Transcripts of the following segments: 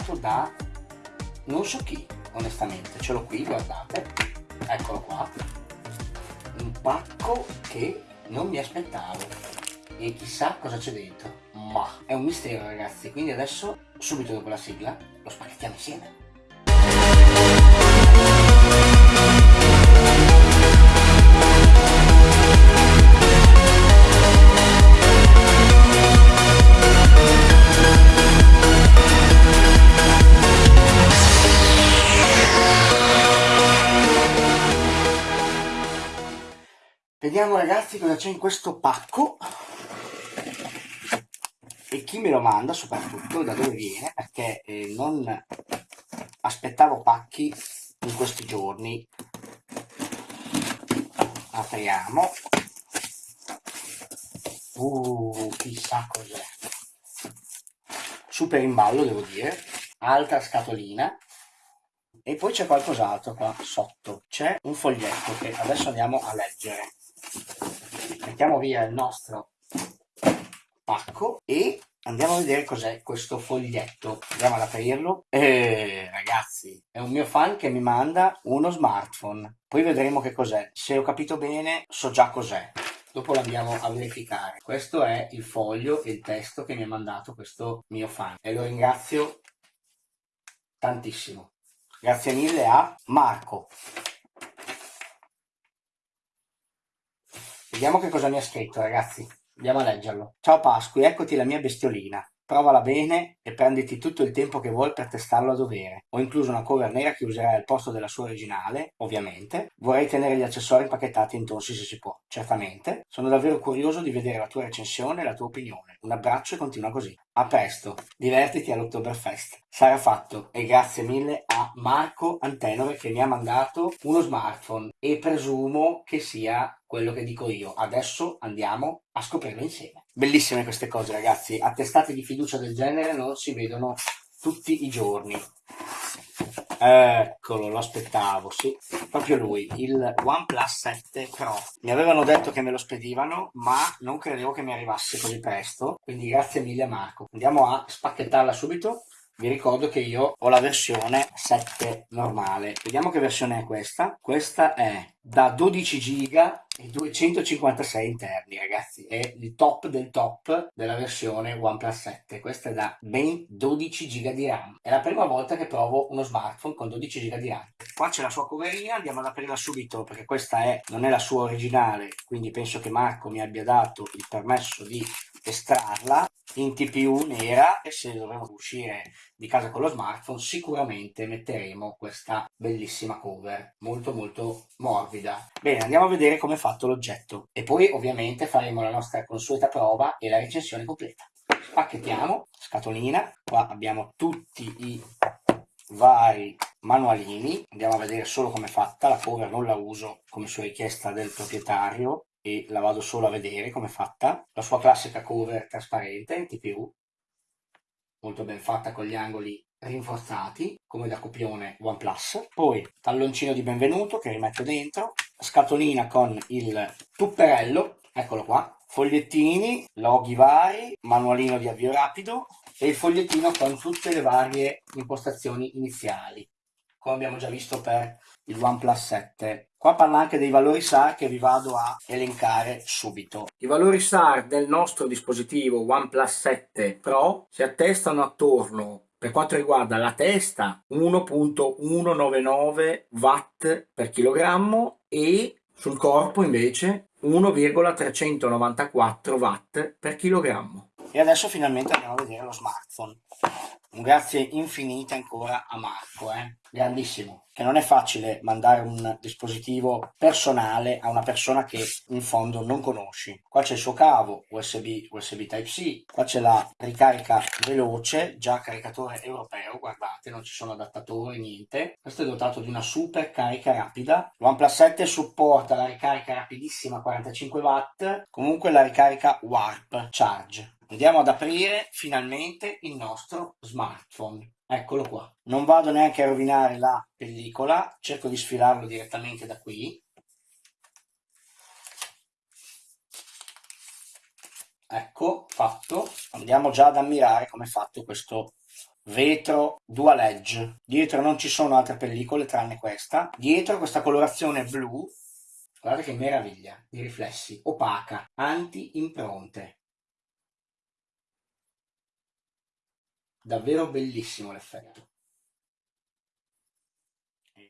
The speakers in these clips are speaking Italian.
arrivato da non so chi, onestamente. Ce l'ho qui, guardate. Eccolo qua. Un pacco che non mi aspettavo. E chissà cosa c'è dentro. Ma è un mistero ragazzi, quindi adesso, subito dopo la sigla, lo spacchettiamo insieme. Vediamo ragazzi cosa c'è in questo pacco e chi me lo manda soprattutto, da dove viene, perché eh, non aspettavo pacchi in questi giorni. Apriamo. Uh, chissà cos'è. Super in ballo devo dire. Altra scatolina. E poi c'è qualcos'altro qua sotto. C'è un foglietto che adesso andiamo a leggere mettiamo via il nostro pacco e andiamo a vedere cos'è questo foglietto. Andiamo ad aprirlo. Eh, ragazzi è un mio fan che mi manda uno smartphone. Poi vedremo che cos'è. Se ho capito bene so già cos'è. Dopo l'andiamo a verificare. Questo è il foglio e il testo che mi ha mandato questo mio fan. E lo ringrazio tantissimo. Grazie mille a Marco Vediamo che cosa mi ha scritto, ragazzi. Andiamo a leggerlo. Ciao Pasqui, eccoti la mia bestiolina. Provala bene e prenditi tutto il tempo che vuoi per testarlo a dovere. Ho incluso una cover nera che userai al posto della sua originale, ovviamente. Vorrei tenere gli accessori impacchettati in tonsi se si può, certamente. Sono davvero curioso di vedere la tua recensione e la tua opinione. Un abbraccio e continua così. A presto, divertiti all'Oktoberfest. Sarà fatto e grazie mille a Marco Antenore che mi ha mandato uno smartphone e presumo che sia quello che dico io. Adesso andiamo a scoprirlo insieme. Bellissime queste cose ragazzi, attestate di fiducia del genere non si vedono tutti i giorni. Eccolo, lo aspettavo, sì, proprio lui, il OnePlus 7 Pro. Mi avevano detto che me lo spedivano, ma non credevo che mi arrivasse così presto, quindi grazie mille Marco. Andiamo a spacchettarla subito. Vi ricordo che io ho la versione 7 normale. Vediamo che versione è questa. Questa è da 12 giga e 256 interni ragazzi. È il top del top della versione OnePlus 7 questa è da ben 12 giga di RAM. È la prima volta che provo uno smartphone con 12 giga di RAM. Qua c'è la sua coverina andiamo ad aprirla subito perché questa è, non è la sua originale quindi penso che Marco mi abbia dato il permesso di estrarla in TPU nera e se dovremo uscire di casa con lo smartphone sicuramente metteremo questa bellissima cover molto molto morbida. Bene andiamo a vedere come è fatto l'oggetto. E poi ovviamente faremo la nostra consueta prova e la recensione completa. Spacchettiamo scatolina. Qua abbiamo tutti i vari manualini. Andiamo a vedere solo come è fatta. La cover non la uso come su richiesta del proprietario e la vado solo a vedere come è fatta. La sua classica cover trasparente TPU molto ben fatta con gli angoli rinforzati come da copione OnePlus. Poi talloncino di benvenuto che rimetto dentro. Scatolina con il tupperello eccolo qua. Fogliettini, loghi vari, manualino di avvio rapido e il fogliettino con tutte le varie impostazioni iniziali come abbiamo già visto per il OnePlus 7. Qua parla anche dei valori SAR che vi vado a elencare subito. I valori SAR del nostro dispositivo OnePlus 7 Pro si attestano attorno per quanto riguarda la testa 1.199 watt per chilogrammo e sul corpo invece 1,394 watt per chilogrammo. E adesso finalmente andiamo a vedere lo smartphone. Un grazie infinite ancora a Marco, eh? grandissimo, che non è facile mandare un dispositivo personale a una persona che in fondo non conosci. Qua c'è il suo cavo USB, USB Type-C, qua c'è la ricarica veloce, già caricatore europeo, guardate, non ci sono adattatori, niente. Questo è dotato di una super carica rapida. OnePlus 7 supporta la ricarica rapidissima 45 watt, comunque la ricarica Warp Charge Andiamo ad aprire finalmente il nostro smartphone. Eccolo qua. Non vado neanche a rovinare la pellicola, cerco di sfilarlo direttamente da qui. ecco fatto andiamo già ad ammirare come è fatto questo vetro dual edge dietro non ci sono altre pellicole tranne questa dietro questa colorazione blu guardate che meraviglia di riflessi opaca anti davvero bellissimo l'effetto.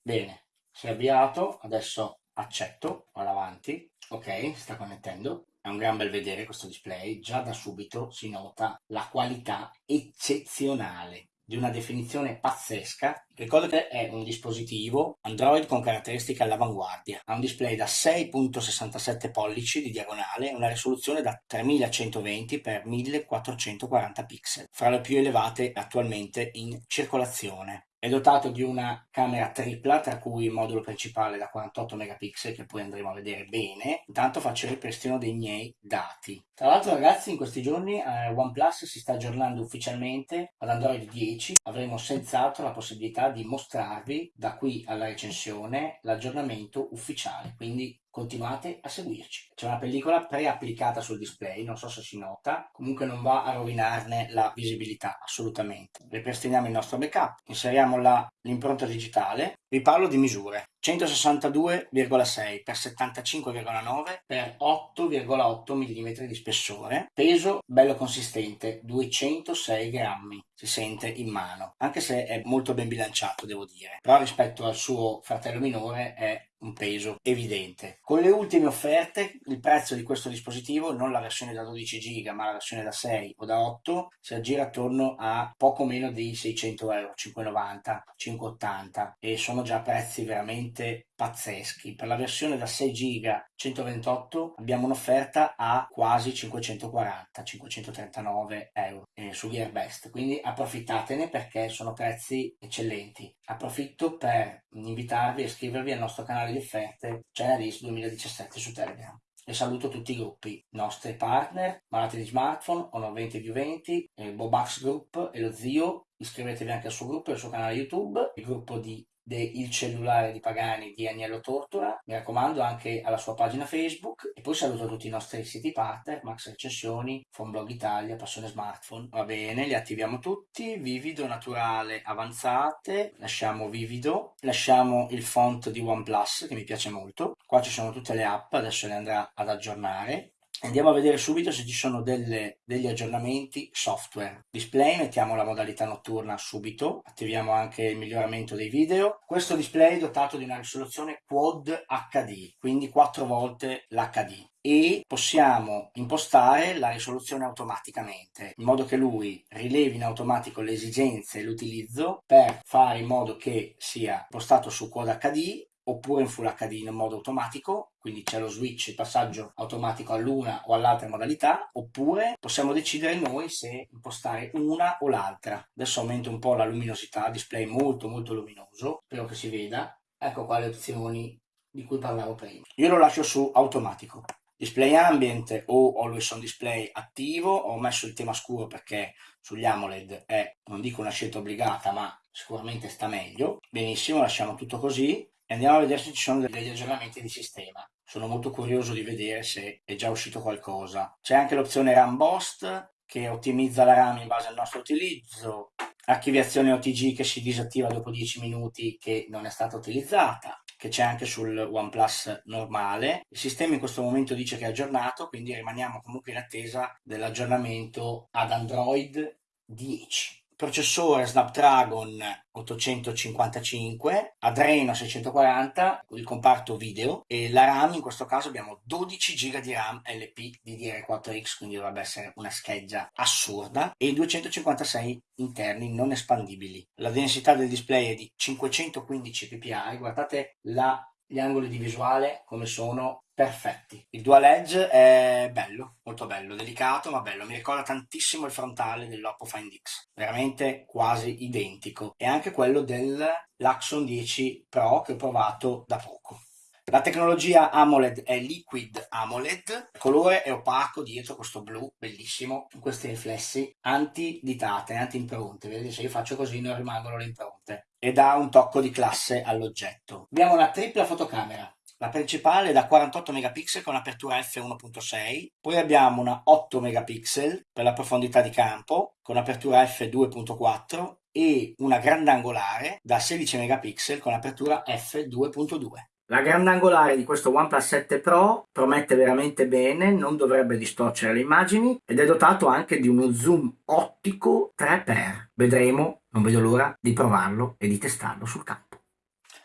Bene si è avviato adesso accetto vado avanti. Ok sta connettendo è un gran bel vedere questo display, già da subito si nota la qualità eccezionale di una definizione pazzesca. Ricordo che è un dispositivo Android con caratteristiche all'avanguardia. Ha un display da 6.67 pollici di diagonale e una risoluzione da 3120 x 1440 pixel, fra le più elevate attualmente in circolazione. È dotato di una camera tripla, tra cui il modulo principale da 48 megapixel, che poi andremo a vedere bene. Intanto faccio il ripristino dei miei dati. Tra l'altro ragazzi, in questi giorni eh, OnePlus si sta aggiornando ufficialmente ad Android 10. Avremo senz'altro la possibilità di mostrarvi da qui alla recensione l'aggiornamento ufficiale. Quindi continuate a seguirci. C'è una pellicola pre-applicata sul display, non so se si nota, comunque non va a rovinarne la visibilità, assolutamente. Ripristiniamo il nostro backup, inseriamo l'impronta digitale, vi parlo di misure. 162,6 x 75,9 x 8,8 mm di spessore, peso bello consistente, 206 grammi, si sente in mano, anche se è molto ben bilanciato devo dire, però rispetto al suo fratello minore è un peso evidente. Con le ultime offerte il prezzo di questo dispositivo, non la versione da 12 GB ma la versione da 6 o da 8, si aggira attorno a poco meno di 600 euro, 5,90, 5,80 e sono già prezzi veramente pazzeschi. Per la versione da 6 GB 128 abbiamo un'offerta a quasi 540-539 euro eh, su Gearbest, quindi approfittatene perché sono prezzi eccellenti. Approfitto per invitarvi a iscrivervi al nostro canale di offerte Channelist 2017 su Telegram e saluto tutti i gruppi, nostri partner, Malati di Smartphone, Honor 20 più 20, eh, Bobax Group e lo zio, iscrivetevi anche al suo gruppo e al suo canale YouTube, il gruppo di il cellulare di Pagani di Agnello Tortora, mi raccomando anche alla sua pagina Facebook. E poi saluto tutti i nostri siti partner, Max Recensioni, Fonblog Italia, Passione Smartphone. Va bene, li attiviamo tutti, vivido, naturale, avanzate, lasciamo vivido, lasciamo il font di OnePlus che mi piace molto, qua ci sono tutte le app, adesso le andrà ad aggiornare Andiamo a vedere subito se ci sono delle, degli aggiornamenti software. Display, mettiamo la modalità notturna subito, attiviamo anche il miglioramento dei video. Questo display è dotato di una risoluzione Quad HD, quindi 4 volte l'HD e possiamo impostare la risoluzione automaticamente in modo che lui rilevi in automatico le esigenze e l'utilizzo per fare in modo che sia impostato su Quad HD oppure in Full HD in modo automatico, quindi c'è lo switch, il passaggio automatico all'una o all'altra modalità, oppure possiamo decidere noi se impostare una o l'altra. Adesso aumento un po' la luminosità, display molto molto luminoso, spero che si veda. Ecco qua le opzioni di cui parlavo prima. Io lo lascio su automatico. Display ambient o always on display attivo, ho messo il tema scuro perché sugli AMOLED è, non dico una scelta obbligata, ma sicuramente sta meglio. Benissimo, lasciamo tutto così andiamo a vedere se ci sono degli aggiornamenti di sistema. Sono molto curioso di vedere se è già uscito qualcosa. C'è anche l'opzione RAM Boost che ottimizza la RAM in base al nostro utilizzo, archiviazione OTG che si disattiva dopo 10 minuti che non è stata utilizzata, che c'è anche sul OnePlus normale. Il sistema in questo momento dice che è aggiornato, quindi rimaniamo comunque in attesa dell'aggiornamento ad Android 10 processore Snapdragon 855, Adreno 640, il comparto video e la RAM in questo caso abbiamo 12 GB di RAM LP DDR4X, quindi dovrebbe essere una scheggia assurda e 256 interni non espandibili. La densità del display è di 515 ppi, guardate la gli angoli di visuale come sono perfetti. Il dual edge è bello, molto bello, delicato ma bello, mi ricorda tantissimo il frontale dell'Oppo Find X, veramente quasi identico, e anche quello dell'Axon 10 Pro che ho provato da poco. La tecnologia AMOLED è Liquid AMOLED, il colore è opaco dietro questo blu bellissimo, con questi riflessi anti-ditate, anti-impronte, vedete se io faccio così non rimangono le impronte, e dà un tocco di classe all'oggetto. Abbiamo una tripla fotocamera, La principale è da 48 megapixel con apertura f1.6, poi abbiamo una 8 megapixel per la profondità di campo con apertura f2.4 e una grandangolare da 16 megapixel con apertura f2.2. La grandangolare di questo OnePlus 7 Pro promette veramente bene, non dovrebbe distorcere le immagini ed è dotato anche di uno zoom ottico 3x. Vedremo, non vedo l'ora di provarlo e di testarlo sul campo.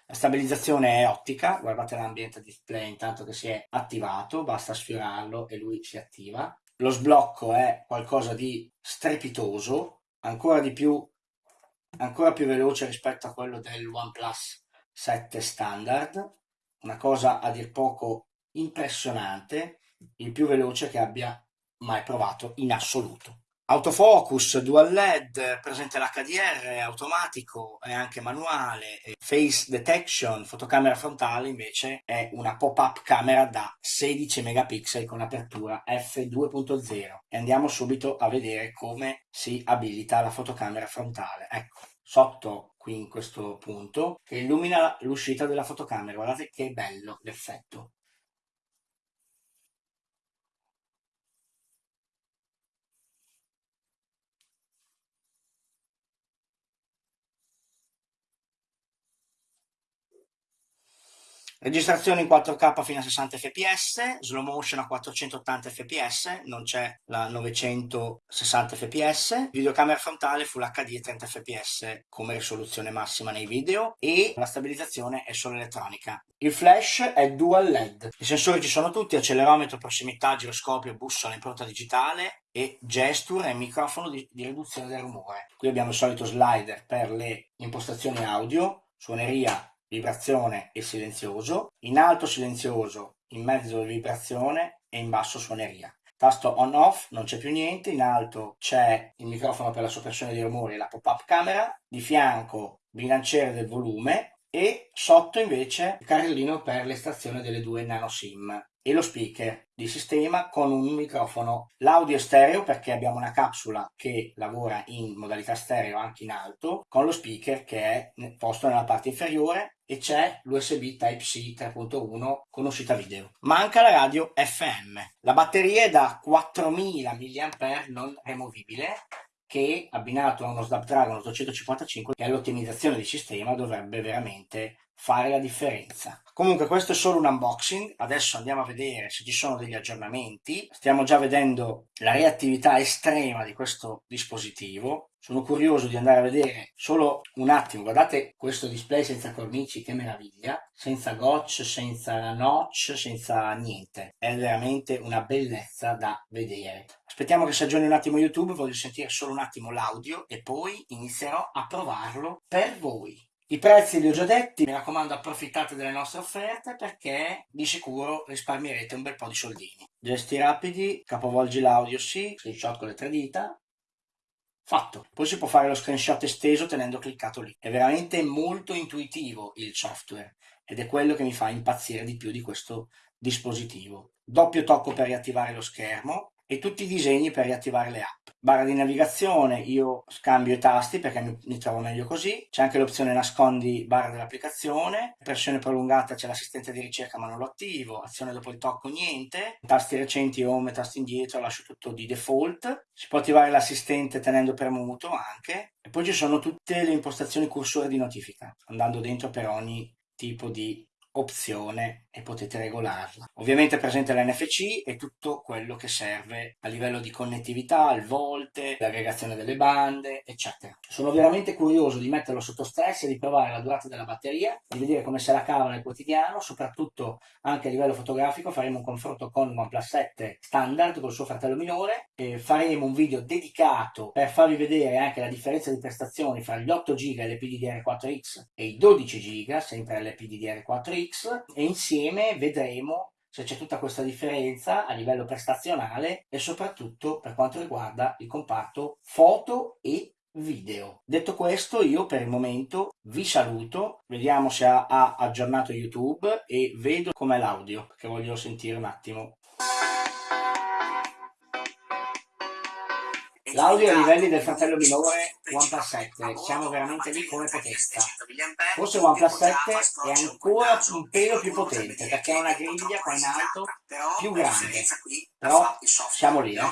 La stabilizzazione è ottica, guardate l'ambiente display intanto che si è attivato, basta sfiorarlo e lui si attiva. Lo sblocco è qualcosa di strepitoso, ancora di più, ancora più veloce rispetto a quello del OnePlus 7 standard una cosa a dir poco impressionante, il più veloce che abbia mai provato in assoluto. Autofocus, dual LED, presente l'HDR, automatico e anche manuale, face detection, fotocamera frontale invece è una pop-up camera da 16 megapixel con apertura f2.0 e andiamo subito a vedere come si abilita la fotocamera frontale. Ecco, sotto qui in questo punto che illumina l'uscita della fotocamera. Guardate che bello l'effetto Registrazione in 4K fino a 60 fps, slow motion a 480 fps, non c'è la 960 fps, videocamera frontale Full HD e 30 fps come risoluzione massima nei video e la stabilizzazione è solo elettronica. Il flash è dual LED, i sensori ci sono tutti, accelerometro, prossimità, giroscopio, bussola, impronta digitale e gesture e microfono di, di riduzione del rumore. Qui abbiamo il solito slider per le impostazioni audio, suoneria vibrazione e silenzioso, in alto silenzioso, in mezzo vibrazione e in basso suoneria. Tasto on off, non c'è più niente, in alto c'è il microfono per la soppressione dei rumori e la pop-up camera, di fianco bilanciere del volume e sotto invece il carrellino per l'estrazione delle due nano SIM e lo speaker di sistema con un microfono. L'audio è stereo perché abbiamo una capsula che lavora in modalità stereo anche in alto con lo speaker che è posto nella parte inferiore e c'è l'USB Type-C 3.1 con uscita video. Manca la radio FM. La batteria è da 4000 mAh non removibile che abbinato a uno Snapdragon 855 che è l'ottimizzazione di sistema dovrebbe veramente fare la differenza. Comunque questo è solo un unboxing, adesso andiamo a vedere se ci sono degli aggiornamenti. Stiamo già vedendo la reattività estrema di questo dispositivo. Sono curioso di andare a vedere solo un attimo, guardate questo display senza cornici, che meraviglia, senza gotch, senza notch, senza niente. È veramente una bellezza da vedere. Aspettiamo che si aggiorni un attimo YouTube, voglio sentire solo un attimo l'audio e poi inizierò a provarlo per voi. I prezzi li ho già detti, mi raccomando approfittate delle nostre offerte perché di sicuro risparmierete un bel po' di soldini. Gesti rapidi, capovolgi l'audio sì, screenshot con le tre dita, fatto. Poi si può fare lo screenshot esteso tenendo cliccato lì. È veramente molto intuitivo il software ed è quello che mi fa impazzire di più di questo dispositivo. Doppio tocco per riattivare lo schermo, e tutti i disegni per riattivare le app. Barra di navigazione, io scambio i tasti perché mi, mi trovo meglio così. C'è anche l'opzione nascondi barra dell'applicazione. Pressione prolungata c'è l'assistente di ricerca ma non lo attivo. Azione dopo il tocco niente. Tasti recenti home, tasti indietro, lascio tutto di default. Si può attivare l'assistente tenendo premuto anche. E poi ci sono tutte le impostazioni cursore di notifica, andando dentro per ogni tipo di opzione e potete regolarla. Ovviamente è presente l'NFC e tutto quello che serve a livello di connettività, il volte, l'aggregazione delle bande, eccetera. Sono veramente curioso di metterlo sotto stress e di provare la durata della batteria, di vedere come se la cava nel quotidiano, soprattutto anche a livello fotografico faremo un confronto con OnePlus 7 standard col suo fratello minore e faremo un video dedicato per farvi vedere anche la differenza di prestazioni fra gli 8 GB LPDDR4X e i 12 GB sempre LPDDR4X X e insieme vedremo se c'è tutta questa differenza a livello prestazionale e soprattutto per quanto riguarda il comparto foto e video. Detto questo io per il momento vi saluto, vediamo se ha, aggiornato YouTube e vedo com'è l'audio che voglio sentire un attimo. L'audio ai livelli del fratello minore OnePlus 7, siamo veramente lì come potenza. Forse OnePlus 7 è ancora un pelo più potente perché ha una griglia qua in alto più grande, però siamo lì. Eh.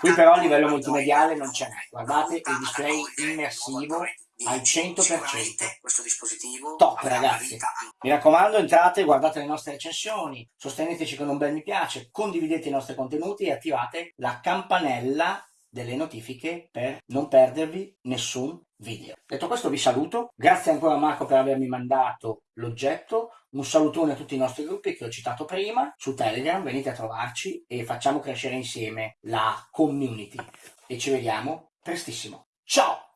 Qui però a livello multimediale non c'è, guardate il display immersivo al 100%. Questo dispositivo Top ragazzi. Mi raccomando entrate, guardate le nostre recensioni, sosteneteci con un bel mi piace, condividete i nostri contenuti e attivate la campanella delle notifiche per non perdervi nessun video. Detto questo vi saluto, grazie ancora Marco per avermi mandato l'oggetto, un salutone a tutti i nostri gruppi che ho citato prima, su Telegram venite a trovarci e facciamo crescere insieme la community e ci vediamo prestissimo. Ciao!